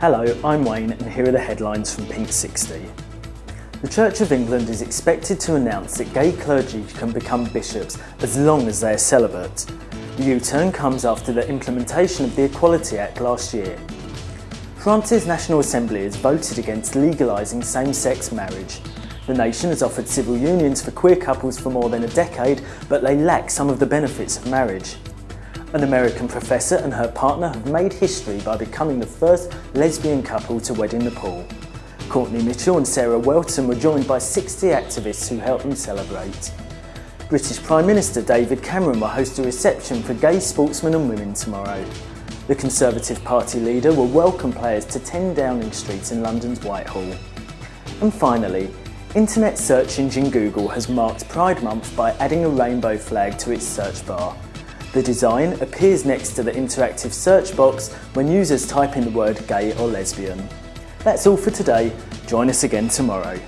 Hello, I'm Wayne and here are the headlines from Pink 60. The Church of England is expected to announce that gay clergy can become bishops as long as they are celibate. The U-turn comes after the implementation of the Equality Act last year. France's National Assembly has voted against legalising same-sex marriage. The nation has offered civil unions for queer couples for more than a decade, but they lack some of the benefits of marriage. An American professor and her partner have made history by becoming the first lesbian couple to wed in Nepal. Courtney Mitchell and Sarah Welton were joined by 60 activists who helped them celebrate. British Prime Minister David Cameron will host a reception for gay sportsmen and women tomorrow. The Conservative Party leader will welcome players to 10 Downing Street in London's Whitehall. And finally, internet search engine Google has marked Pride Month by adding a rainbow flag to its search bar. The design appears next to the interactive search box when users type in the word gay or lesbian. That's all for today. Join us again tomorrow.